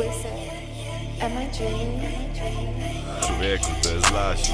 Listen, am I dreaming? Człowieku, to jest Lasi.